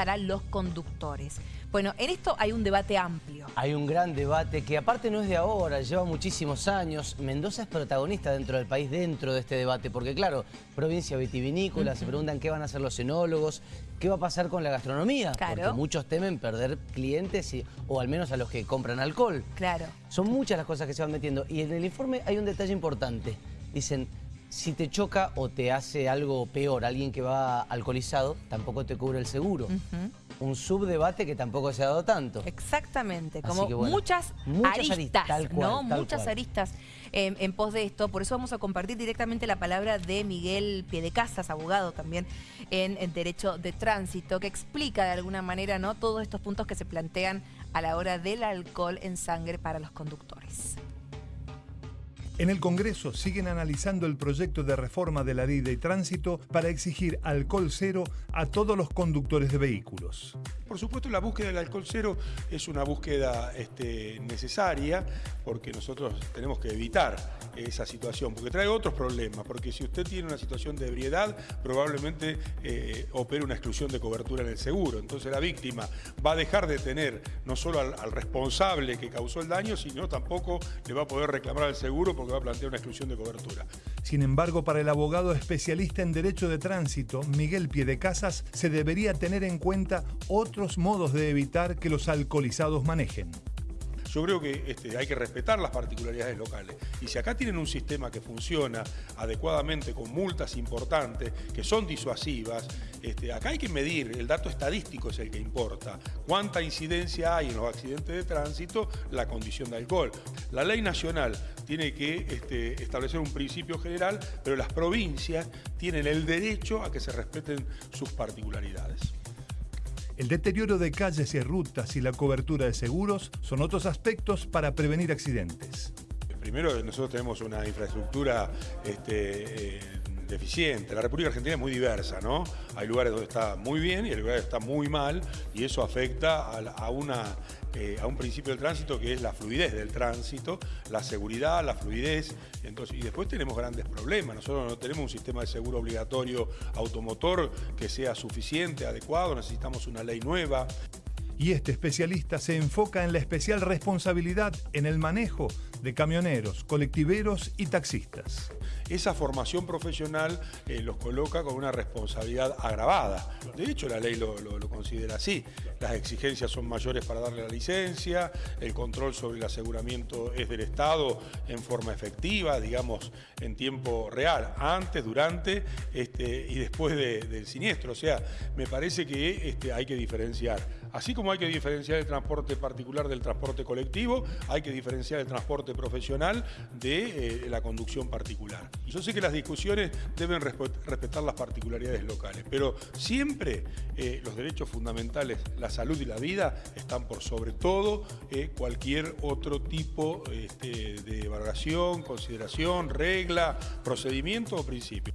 para los conductores. Bueno, en esto hay un debate amplio. Hay un gran debate que aparte no es de ahora, lleva muchísimos años. Mendoza es protagonista dentro del país, dentro de este debate, porque claro, provincia vitivinícola, se preguntan qué van a hacer los enólogos, qué va a pasar con la gastronomía, porque muchos temen perder clientes o al menos a los que compran alcohol. Claro. Son muchas las cosas que se van metiendo y en el informe hay un detalle importante. Dicen, si te choca o te hace algo peor alguien que va alcoholizado, tampoco te cubre el seguro. Un subdebate que tampoco se ha dado tanto. Exactamente, como muchas, aristas, ¿no? muchas aristas en, pos de esto. Por eso vamos a compartir directamente la palabra de Miguel Piedecasas, abogado también en, en Derecho de Tránsito, que explica de alguna manera ¿no? todos estos puntos que se plantean a la hora del alcohol en sangre para los conductores. En el Congreso siguen analizando el proyecto de reforma de la ley de tránsito para exigir alcohol cero a todos los conductores de vehículos. Por supuesto, la búsqueda del alcohol cero es una búsqueda este, necesaria porque nosotros tenemos que evitar esa situación, porque trae otros problemas, porque si usted tiene una situación de ebriedad, probablemente eh, opere una exclusión de cobertura en el seguro. Entonces la víctima va a dejar de tener no solo al, al responsable que causó el daño, sino tampoco le va a poder reclamar al seguro porque va a plantear una exclusión de cobertura. Sin embargo, para el abogado especialista en Derecho de Tránsito, Miguel Piedecasas, se debería tener en cuenta otros modos de evitar que los alcoholizados manejen yo creo que este, hay que respetar las particularidades locales. Y si acá tienen un sistema que funciona adecuadamente con multas importantes, que son disuasivas, este, acá hay que medir, el dato estadístico es el que importa. Cuánta incidencia hay en los accidentes de tránsito, la condición de alcohol. La ley nacional tiene que este, establecer un principio general, pero las provincias tienen el derecho a que se respeten sus particularidades. El deterioro de calles y rutas y la cobertura de seguros son otros aspectos para prevenir accidentes. Primero, nosotros tenemos una infraestructura este, eh, deficiente. La República Argentina es muy diversa, ¿no? Hay lugares donde está muy bien y hay lugares donde está muy mal y eso afecta a, una, eh, a un principio del tránsito que es la fluidez del tránsito, la seguridad, la fluidez. Entonces, y después tenemos grandes problemas. Nosotros no tenemos un sistema de seguro obligatorio automotor que sea suficiente, adecuado, necesitamos una ley nueva y este especialista se enfoca en la especial responsabilidad en el manejo de camioneros, colectiveros y taxistas. Esa formación profesional eh, los coloca con una responsabilidad agravada. De hecho, la ley lo, considera así. Las exigencias son mayores para darle la licencia, el control sobre el aseguramiento es del Estado en forma efectiva, digamos, en tiempo real, antes, durante este, y después del siniestro. O sea, me parece que este, hay que diferenciar. Así como hay que diferenciar el transporte particular del transporte colectivo, hay que diferenciar el transporte profesional de eh, la conducción particular. Yo sé que las discusiones deben respetar las particularidades locales, pero siempre eh, los derechos fundamentales, la salud y la vida, están por sobre todo eh, cualquier otro tipo este, de valoración, consideración, regla, procedimiento o principio.